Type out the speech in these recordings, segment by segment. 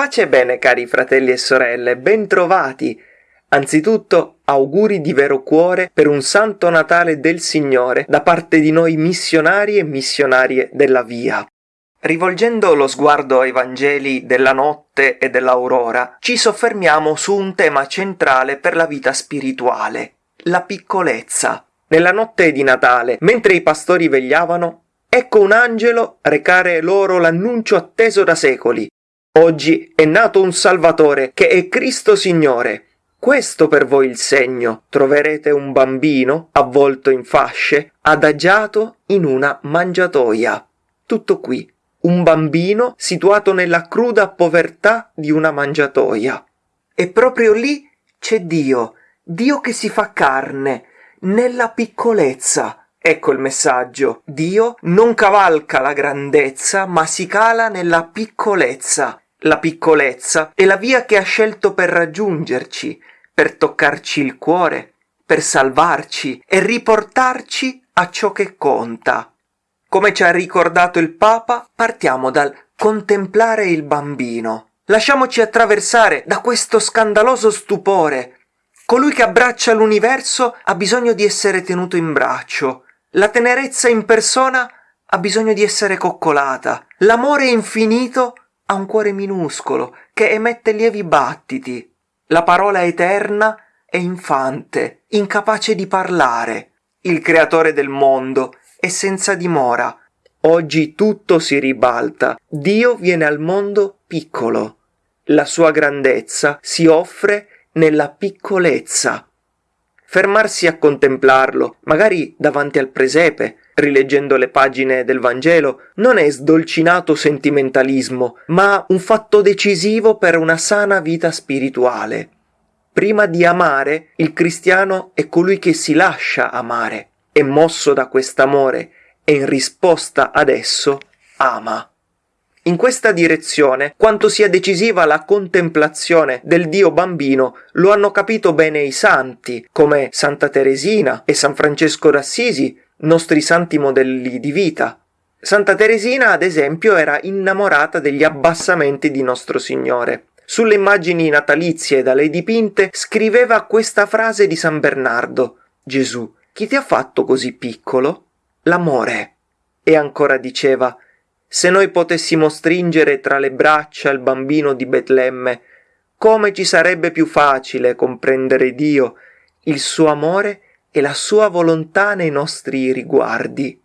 Pace e bene cari fratelli e sorelle, bentrovati! Anzitutto auguri di vero cuore per un santo Natale del Signore da parte di noi missionari e missionarie della via. Rivolgendo lo sguardo ai Vangeli della notte e dell'aurora, ci soffermiamo su un tema centrale per la vita spirituale, la piccolezza. Nella notte di Natale, mentre i pastori vegliavano, ecco un angelo recare loro l'annuncio atteso da secoli. Oggi è nato un Salvatore, che è Cristo Signore. Questo per voi il segno. Troverete un bambino, avvolto in fasce, adagiato in una mangiatoia. Tutto qui. Un bambino situato nella cruda povertà di una mangiatoia. E proprio lì c'è Dio, Dio che si fa carne, nella piccolezza. Ecco il messaggio. Dio non cavalca la grandezza, ma si cala nella piccolezza. La piccolezza è la via che ha scelto per raggiungerci, per toccarci il cuore, per salvarci e riportarci a ciò che conta. Come ci ha ricordato il Papa, partiamo dal contemplare il bambino. Lasciamoci attraversare da questo scandaloso stupore. Colui che abbraccia l'universo ha bisogno di essere tenuto in braccio. La tenerezza in persona ha bisogno di essere coccolata. L'amore infinito ha un cuore minuscolo che emette lievi battiti. La parola eterna è infante, incapace di parlare. Il creatore del mondo è senza dimora. Oggi tutto si ribalta. Dio viene al mondo piccolo. La sua grandezza si offre nella piccolezza. Fermarsi a contemplarlo, magari davanti al presepe, rileggendo le pagine del Vangelo, non è sdolcinato sentimentalismo, ma un fatto decisivo per una sana vita spirituale. Prima di amare, il cristiano è colui che si lascia amare, è mosso da quest'amore e in risposta ad esso ama. In questa direzione, quanto sia decisiva la contemplazione del Dio bambino, lo hanno capito bene i santi, come Santa Teresina e San Francesco d'Assisi, nostri santi modelli di vita. Santa Teresina, ad esempio, era innamorata degli abbassamenti di nostro Signore. Sulle immagini natalizie da lei dipinte scriveva questa frase di San Bernardo: Gesù, chi ti ha fatto così piccolo? L'amore. E ancora diceva: Se noi potessimo stringere tra le braccia il bambino di Betlemme, come ci sarebbe più facile comprendere Dio, il suo amore e la sua volontà nei nostri riguardi.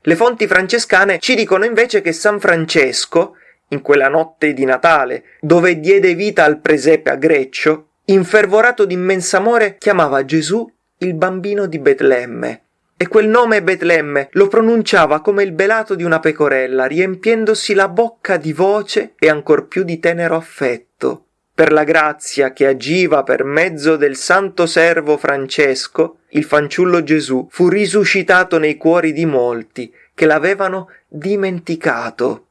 Le fonti francescane ci dicono invece che San Francesco, in quella notte di Natale, dove diede vita al presepe a Greccio, infervorato d'immenso amore, chiamava Gesù il bambino di Betlemme. E quel nome Betlemme lo pronunciava come il belato di una pecorella, riempiendosi la bocca di voce e ancor più di tenero affetto per la grazia che agiva per mezzo del santo servo Francesco, il fanciullo Gesù fu risuscitato nei cuori di molti che l'avevano dimenticato.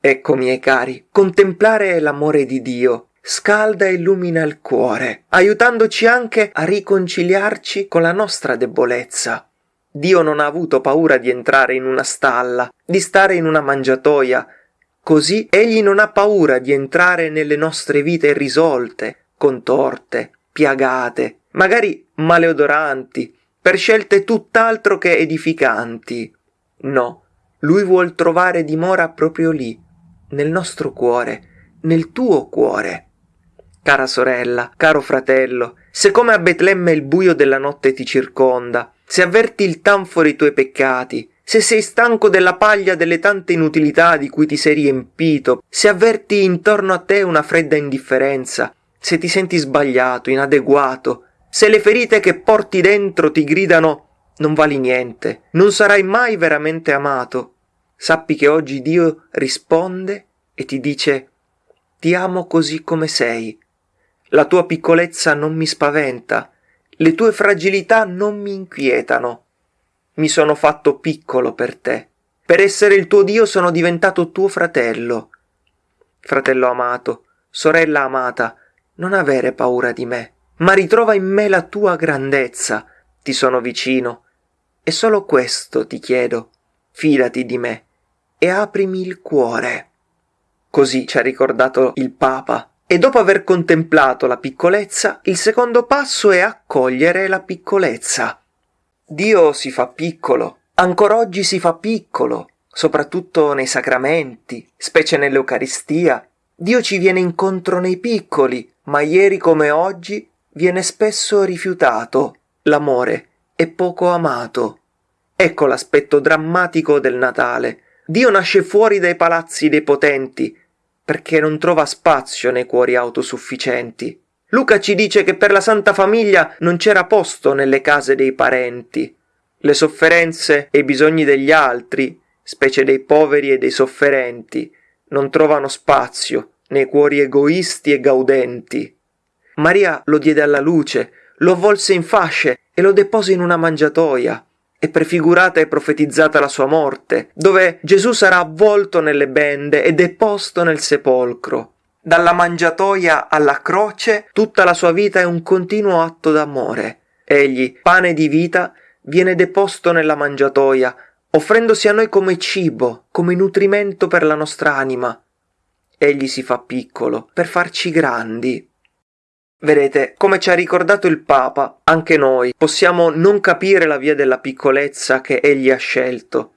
Ecco, miei cari, contemplare l'amore di Dio scalda e illumina il cuore, aiutandoci anche a riconciliarci con la nostra debolezza. Dio non ha avuto paura di entrare in una stalla, di stare in una mangiatoia, Così egli non ha paura di entrare nelle nostre vite irrisolte, contorte, piagate, magari maleodoranti, per scelte tutt'altro che edificanti. No, lui vuol trovare dimora proprio lì, nel nostro cuore, nel tuo cuore. Cara sorella, caro fratello, se come a Betlemme il buio della notte ti circonda, se avverti il tanfo dei tuoi peccati, se sei stanco della paglia delle tante inutilità di cui ti sei riempito, se avverti intorno a te una fredda indifferenza, se ti senti sbagliato, inadeguato, se le ferite che porti dentro ti gridano non vali niente, non sarai mai veramente amato, sappi che oggi Dio risponde e ti dice ti amo così come sei. La tua piccolezza non mi spaventa, le tue fragilità non mi inquietano mi sono fatto piccolo per te. Per essere il tuo Dio sono diventato tuo fratello. Fratello amato, sorella amata, non avere paura di me, ma ritrova in me la tua grandezza. Ti sono vicino. E solo questo ti chiedo. Fidati di me, e aprimi il cuore. Così ci ha ricordato il Papa. E dopo aver contemplato la piccolezza, il secondo passo è accogliere la piccolezza. Dio si fa piccolo, ancora oggi si fa piccolo, soprattutto nei sacramenti, specie nell'Eucaristia. Dio ci viene incontro nei piccoli, ma ieri come oggi viene spesso rifiutato. L'amore è poco amato. Ecco l'aspetto drammatico del Natale. Dio nasce fuori dai palazzi dei potenti, perché non trova spazio nei cuori autosufficienti. Luca ci dice che per la Santa Famiglia non c'era posto nelle case dei parenti. Le sofferenze e i bisogni degli altri, specie dei poveri e dei sofferenti, non trovano spazio nei cuori egoisti e gaudenti. Maria lo diede alla luce, lo avvolse in fasce e lo depose in una mangiatoia è prefigurata e profetizzata la sua morte, dove Gesù sarà avvolto nelle bende e deposto nel sepolcro. Dalla mangiatoia alla croce tutta la sua vita è un continuo atto d'amore. Egli, pane di vita, viene deposto nella mangiatoia, offrendosi a noi come cibo, come nutrimento per la nostra anima. Egli si fa piccolo per farci grandi. Vedete, come ci ha ricordato il Papa, anche noi possiamo non capire la via della piccolezza che egli ha scelto.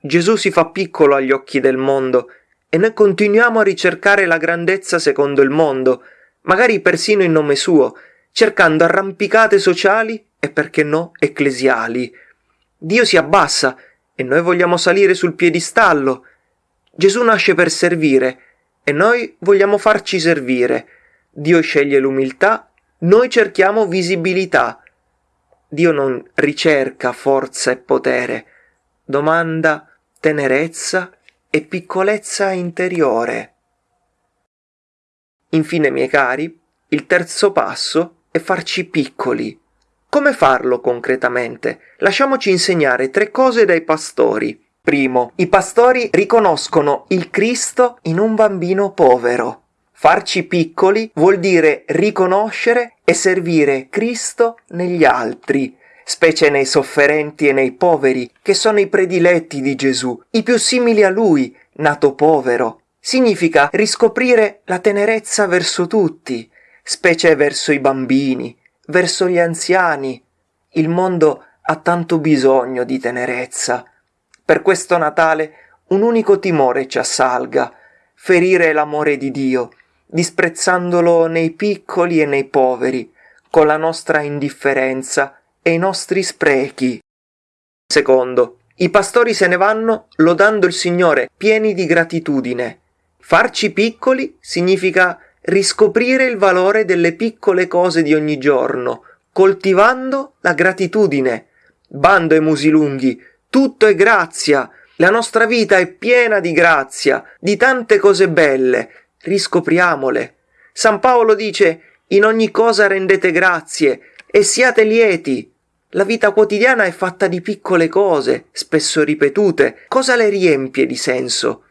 Gesù si fa piccolo agli occhi del mondo e noi continuiamo a ricercare la grandezza secondo il mondo, magari persino in nome suo, cercando arrampicate sociali e perché no ecclesiali. Dio si abbassa e noi vogliamo salire sul piedistallo. Gesù nasce per servire e noi vogliamo farci servire. Dio sceglie l'umiltà, noi cerchiamo visibilità. Dio non ricerca forza e potere, domanda tenerezza e piccolezza interiore. Infine, miei cari, il terzo passo è farci piccoli. Come farlo concretamente? Lasciamoci insegnare tre cose dai pastori. Primo, i pastori riconoscono il Cristo in un bambino povero. Farci piccoli vuol dire riconoscere e servire Cristo negli altri, specie nei sofferenti e nei poveri, che sono i prediletti di Gesù, i più simili a lui, nato povero. Significa riscoprire la tenerezza verso tutti, specie verso i bambini, verso gli anziani. Il mondo ha tanto bisogno di tenerezza. Per questo Natale un unico timore ci assalga, ferire l'amore di Dio, disprezzandolo nei piccoli e nei poveri, con la nostra indifferenza e i nostri sprechi. Secondo, i pastori se ne vanno lodando il Signore, pieni di gratitudine. Farci piccoli significa riscoprire il valore delle piccole cose di ogni giorno, coltivando la gratitudine. Bando e musi lunghi, tutto è grazia, la nostra vita è piena di grazia, di tante cose belle, riscopriamole. San Paolo dice in ogni cosa rendete grazie e siate lieti. La vita quotidiana è fatta di piccole cose, spesso ripetute. Cosa le riempie di senso?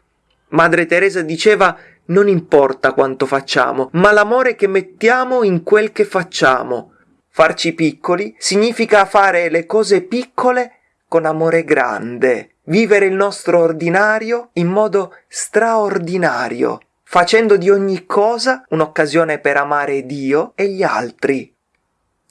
Madre Teresa diceva non importa quanto facciamo, ma l'amore che mettiamo in quel che facciamo. Farci piccoli significa fare le cose piccole con amore grande, vivere il nostro ordinario in modo straordinario facendo di ogni cosa un'occasione per amare Dio e gli altri.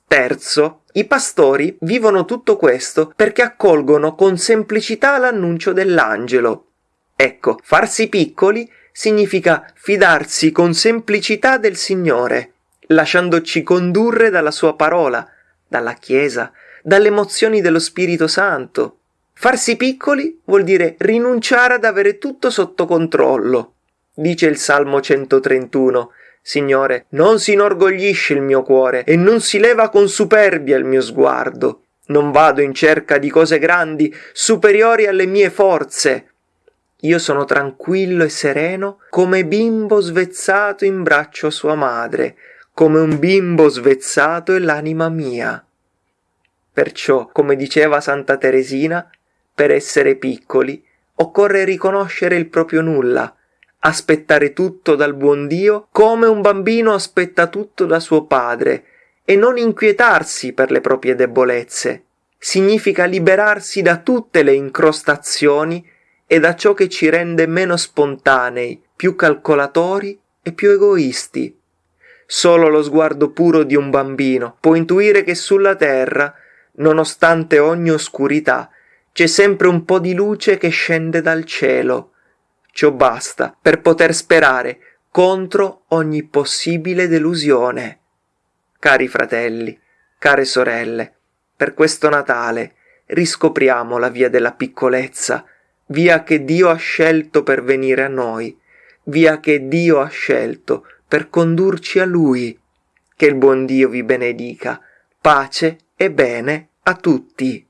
Terzo, i pastori vivono tutto questo perché accolgono con semplicità l'annuncio dell'angelo. Ecco, farsi piccoli significa fidarsi con semplicità del Signore, lasciandoci condurre dalla sua parola, dalla Chiesa, dalle emozioni dello Spirito Santo. Farsi piccoli vuol dire rinunciare ad avere tutto sotto controllo, Dice il Salmo 131, Signore, non si inorgoglisce il mio cuore e non si leva con superbia il mio sguardo. Non vado in cerca di cose grandi, superiori alle mie forze. Io sono tranquillo e sereno come bimbo svezzato in braccio a sua madre, come un bimbo svezzato è l'anima mia. Perciò, come diceva Santa Teresina, per essere piccoli occorre riconoscere il proprio nulla, aspettare tutto dal buon Dio come un bambino aspetta tutto da suo padre e non inquietarsi per le proprie debolezze. Significa liberarsi da tutte le incrostazioni e da ciò che ci rende meno spontanei, più calcolatori e più egoisti. Solo lo sguardo puro di un bambino può intuire che sulla terra, nonostante ogni oscurità, c'è sempre un po' di luce che scende dal cielo. Ciò basta per poter sperare contro ogni possibile delusione. Cari fratelli, care sorelle, per questo Natale riscopriamo la via della piccolezza, via che Dio ha scelto per venire a noi, via che Dio ha scelto per condurci a Lui. Che il buon Dio vi benedica. Pace e bene a tutti.